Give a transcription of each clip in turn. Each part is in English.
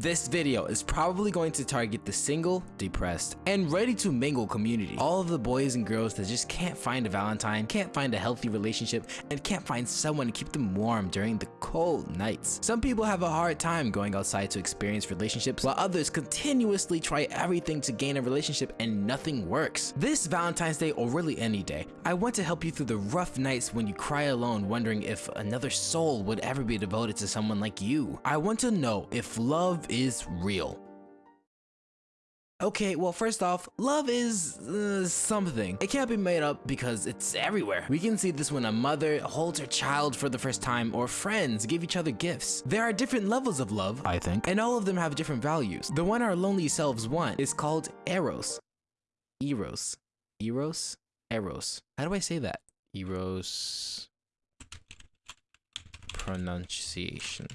This video is probably going to target the single, depressed, and ready to mingle community. All of the boys and girls that just can't find a valentine, can't find a healthy relationship, and can't find someone to keep them warm during the cold nights. Some people have a hard time going outside to experience relationships, while others continuously try everything to gain a relationship and nothing works. This Valentine's Day or really any day, I want to help you through the rough nights when you cry alone wondering if another soul would ever be devoted to someone like you. I want to know if love is real. Okay, well first off, love is uh, something. It can't be made up because it's everywhere. We can see this when a mother holds her child for the first time or friends give each other gifts. There are different levels of love, I think, and all of them have different values. The one our lonely selves want is called Eros. Eros. Eros? Eros. How do I say that? Eros. Pronunciation.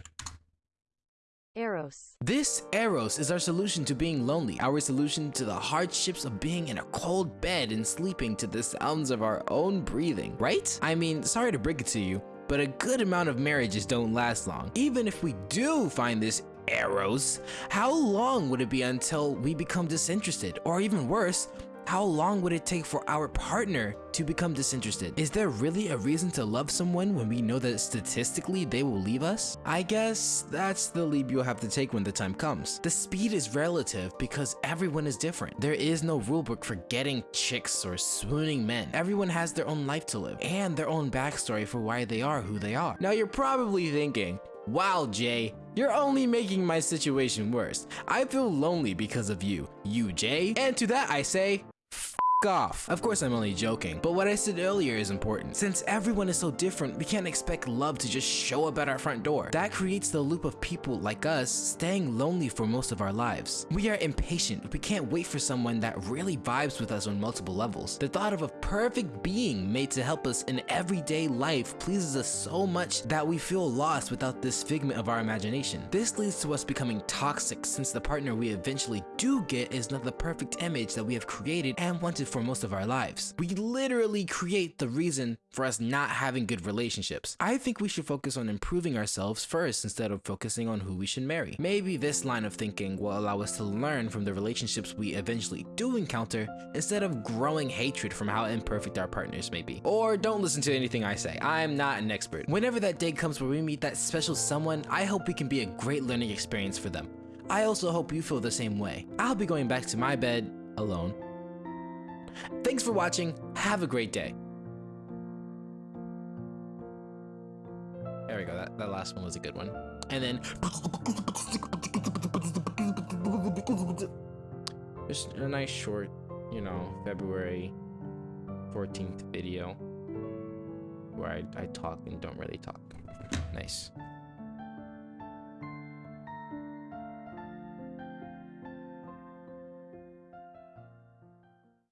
Eros. This Eros is our solution to being lonely, our solution to the hardships of being in a cold bed and sleeping to the sounds of our own breathing, right? I mean, sorry to break it to you, but a good amount of marriages don't last long. Even if we do find this Eros, how long would it be until we become disinterested? Or even worse, how long would it take for our partner to become disinterested? Is there really a reason to love someone when we know that statistically they will leave us? I guess that's the leap you'll have to take when the time comes. The speed is relative because everyone is different. There is no rulebook for getting chicks or swooning men. Everyone has their own life to live and their own backstory for why they are who they are. Now you're probably thinking, Wow, Jay, you're only making my situation worse. I feel lonely because of you, you Jay. And to that I say, F- off. Of course I'm only joking, but what I said earlier is important. Since everyone is so different, we can't expect love to just show up at our front door. That creates the loop of people like us staying lonely for most of our lives. We are impatient. We can't wait for someone that really vibes with us on multiple levels. The thought of a perfect being made to help us in everyday life pleases us so much that we feel lost without this figment of our imagination. This leads to us becoming toxic since the partner we eventually do get is not the perfect image that we have created and wanted for most of our lives. We literally create the reason for us not having good relationships. I think we should focus on improving ourselves first instead of focusing on who we should marry. Maybe this line of thinking will allow us to learn from the relationships we eventually do encounter instead of growing hatred from how imperfect our partners may be. Or don't listen to anything I say. I'm not an expert. Whenever that day comes where we meet that special someone, I hope we can be a great learning experience for them. I also hope you feel the same way. I'll be going back to my bed alone Thanks for watching. Have a great day. There we go. That, that last one was a good one. And then just a nice short, you know, February 14th video where I, I talk and don't really talk. Nice.